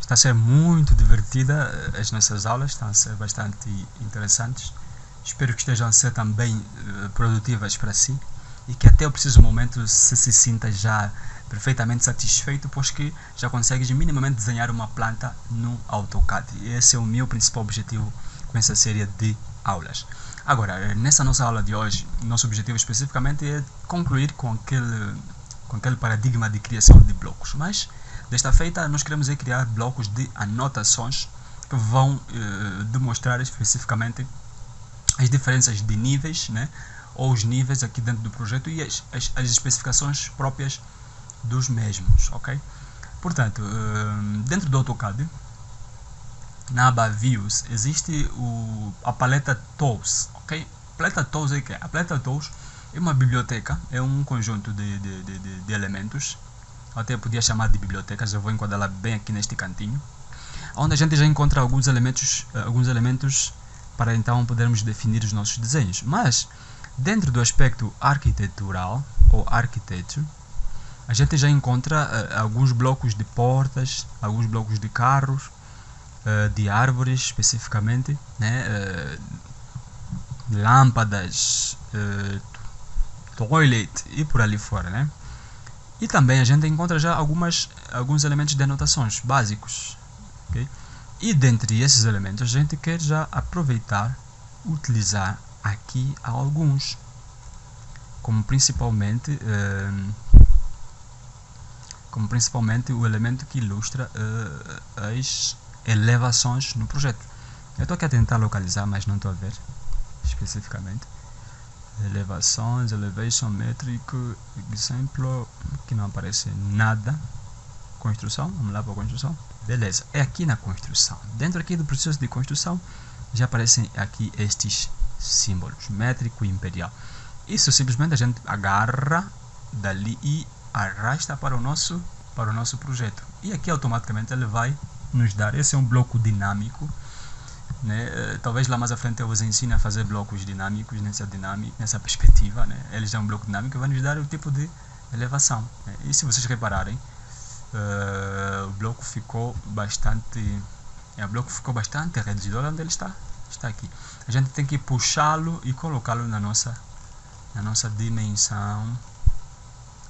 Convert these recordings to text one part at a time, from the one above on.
Está a ser muito divertida eh, as nossas aulas, estão a ser bastante interessantes. Espero que estejam a ser também uh, produtivas para si e que até o preciso momento se se sinta já perfeitamente satisfeito, pois que já consegues minimamente desenhar uma planta no AutoCAD. Esse é o meu principal objetivo com essa série de aulas. Agora, eh, nessa nossa aula de hoje, nosso objetivo especificamente é concluir com aquele, com aquele paradigma de criação de blocos. Mas, desta feita, nós queremos é criar blocos de anotações que vão eh, demonstrar especificamente as diferenças de níveis, né? ou os níveis aqui dentro do projeto e as, as, as especificações próprias dos mesmos, ok? Portanto, eh, dentro do AutoCAD, na aba Views, existe o, a paleta Tools, ok? A paleta Tools é que A paleta Tools é uma biblioteca, é um conjunto de, de, de, de elementos, eu até podia chamar de bibliotecas, eu vou enquadrá-la bem aqui neste cantinho, onde a gente já encontra alguns elementos, eh, alguns elementos para então podermos definir os nossos desenhos. Mas, dentro do aspecto arquitetural, ou architecture, a gente já encontra uh, alguns blocos de portas, alguns blocos de carros, uh, de árvores especificamente, né? Uh, lâmpadas, toilet e por ali fora. Né? E também a gente encontra já algumas, alguns elementos de anotações básicos. Okay? E dentre esses elementos a gente quer já aproveitar, utilizar aqui alguns, como principalmente como principalmente o elemento que ilustra uh, as elevações no projeto. Eu estou aqui a tentar localizar, mas não estou a ver especificamente. Elevações, elevation metric, exemplo, que não aparece nada. Construção, vamos lá para a construção. Beleza, é aqui na construção. Dentro aqui do processo de construção, já aparecem aqui estes símbolos, métrico e imperial. Isso simplesmente a gente agarra dali e arrasta para o nosso para o nosso projeto e aqui automaticamente ele vai nos dar esse é um bloco dinâmico né? Eh, talvez lá mais à frente eu vos ensine a fazer blocos dinâmicos nessa dinâmica nessa perspectiva né? eles dão um bloco dinâmico e vai nos dar o tipo de elevação né? e se vocês repararem uh, o bloco ficou bastante é, o bloco ficou bastante reduzido olha onde ele está está aqui a gente tem que puxá-lo e colocá-lo na nossa na nossa dimensão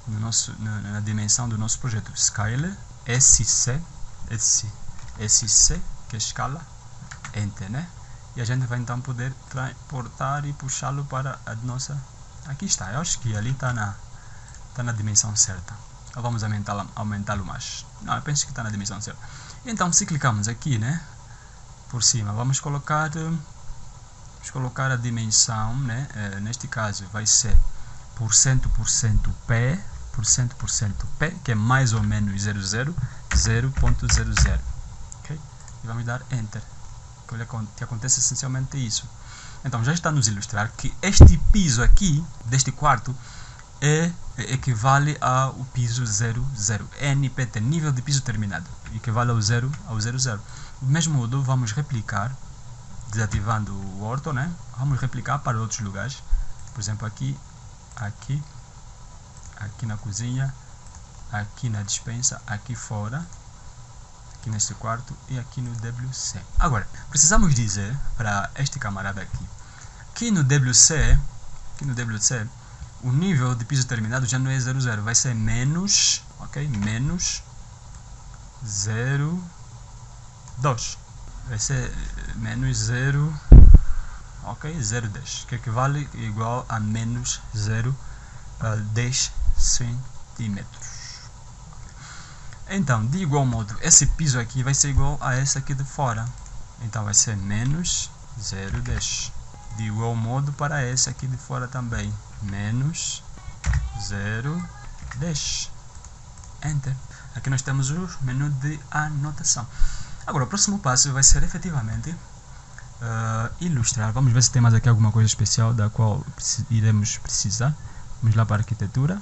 no nosso, na, na, dimensão do nosso projeto. Scale SC, SC, SC, que é escala, Enter, né? E a gente vai então poder transportar e puxá-lo para a nossa... Aqui está, eu acho que ali está na, tá na dimensão certa. Ou vamos aumentá-lo aumentá mais. Não, eu penso que está na dimensão certa. Então, se clicarmos aqui, né? Por cima, vamos colocar... Vamos colocar a dimensão, né? É, neste caso vai ser por cento por cento P por cento por cento P, que é mais ou menos 00, 0.00. E vamos dar Enter. Que acontece essencialmente é isso. Então já está a nos ilustrar que este piso aqui, deste quarto, é, equivale ao piso 00, NPT, nível de piso terminado, equivale ao 0, ao 00. Do mesmo modo, vamos replicar, desativando o orto, né? Vamos replicar para outros lugares. Por exemplo, aqui, aqui, aqui na cozinha, aqui na dispensa, aqui fora, aqui neste quarto e aqui no WC. Agora, precisamos dizer para este camarada aqui, que no WC, aqui no WC, o nível de piso terminado já não é 00, vai ser menos, ok? Menos 0, 2. Vai ser menos 0, ok? 0,10, que equivale igual a menos 0, uh, 10 centímetros. Então, de igual modo, esse piso aqui vai ser igual a esse aqui de fora. Então, vai ser menos 0,10. De igual modo para esse aqui de fora também. Menos 0,10. Enter. Aqui nós temos o menu de anotação. Agora, o próximo passo vai ser efetivamente uh, ilustrar. Vamos ver se tem mais aqui alguma coisa especial da qual iremos precisar. Vamos lá para a arquitetura.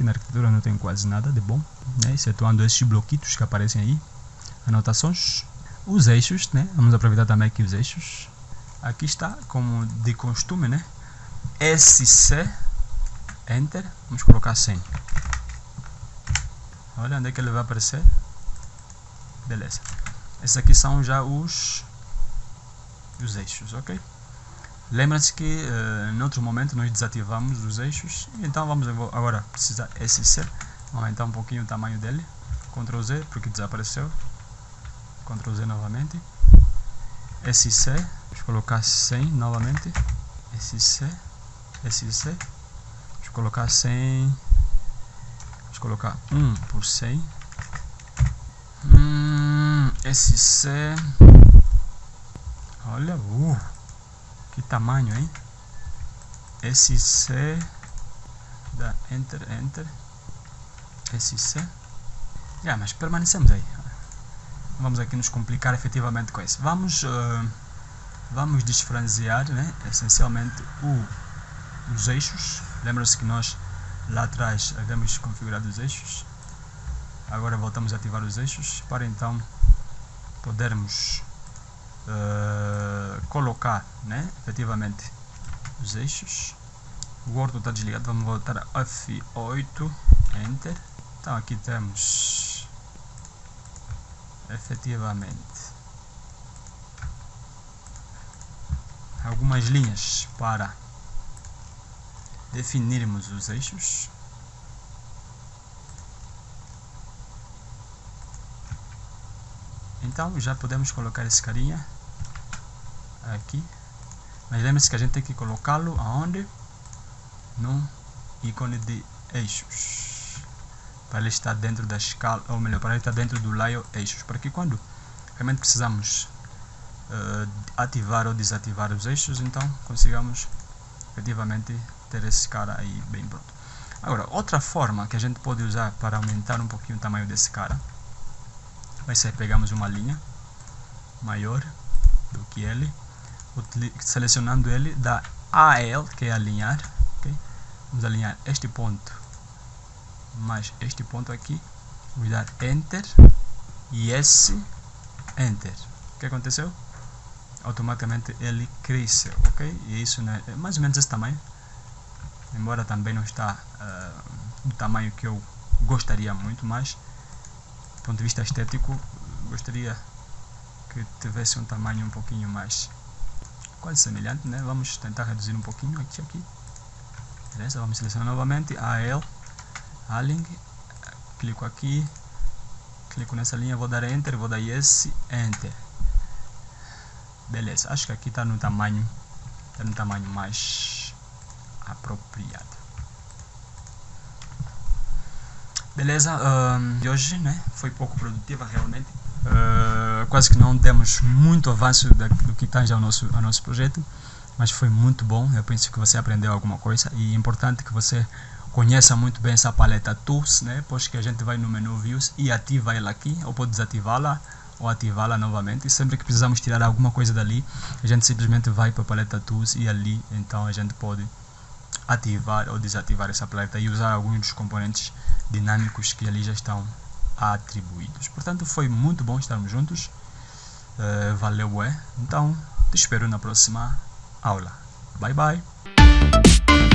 Aqui na arquitetura não tem quase nada de bom, né? excetuando esses bloquitos que aparecem aí. Anotações. Os eixos, né? Vamos aproveitar também aqui os eixos. Aqui está, como de costume, né? SC, Enter, vamos colocar 100. Olha onde é que ele vai aparecer. Beleza. Esses aqui são já os, os eixos, ok? Lembra-se que uh, em outro momento nós desativamos os eixos, então vamos agora precisar SC, aumentar um pouquinho o tamanho dele, Ctrl Z porque desapareceu, Ctrl Z novamente, SC, vamos colocar 100 novamente, SC, SC, vamos colocar 100, vamos colocar 1 por 100, hum, SC, olha, uh, que tamanho, hein? SC, dá Enter, Enter, SC, já, mas permanecemos aí, vamos aqui nos complicar efetivamente com isso. Vamos, uh, vamos desfranziar né, essencialmente o, os eixos. Lembra-se que nós lá atrás havíamos configurado os eixos. Agora voltamos a ativar os eixos para então podermos uh, colocar né, efetivamente os eixos. O Word está desligado, vamos voltar a F8, Enter. Então aqui temos efetivamente algumas linhas para definirmos os eixos então já podemos colocar esse carinha aqui mas lembre-se que a gente tem que colocá-lo aonde? no ícone de eixos para ele estar dentro da escala, ou melhor, para ele estar dentro do layer eixos, para que quando realmente precisamos uh, ativar ou desativar os eixos, então consigamos efetivamente ter esse cara aí bem pronto. Agora, outra forma que a gente pode usar para aumentar um pouquinho o tamanho desse cara vai ser pegamos uma linha maior do que ele, selecionando ele da AL, que é alinhar, okay? vamos alinhar este ponto mais este ponto aqui, vou dar Enter e esse Enter. O que aconteceu? Automaticamente ele cresceu, ok? E isso né, é mais ou menos esse tamanho, embora também não está uh, do tamanho que eu gostaria muito, mas do ponto de vista estético, gostaria que tivesse um tamanho um pouquinho mais quase semelhante, né? Vamos tentar reduzir um pouquinho aqui, aqui. Beleza? Vamos selecionar novamente AL Aling, clico aqui, clico nessa linha, vou dar Enter, vou dar Yes, Enter. Beleza, acho que aqui está no tamanho, está no tamanho mais apropriado. Beleza, de hoje né, foi pouco produtiva realmente. Uh, quase que não temos muito avanço da, do que tange ao nosso, ao nosso projeto, mas foi muito bom. Eu penso que você aprendeu alguma coisa e é importante que você conheça muito bem essa paleta Tools, né? Pois que a gente vai no menu Views e ativa ela aqui, ou pode desativá-la ou ativá-la novamente. E sempre que precisamos tirar alguma coisa dali, a gente simplesmente vai para a paleta Tools e ali então a gente pode ativar ou desativar essa paleta e usar alguns dos componentes dinâmicos que ali já estão atribuídos. Portanto, foi muito bom estarmos juntos. Uh, valeu, é. Então, te espero na próxima aula. Bye, bye.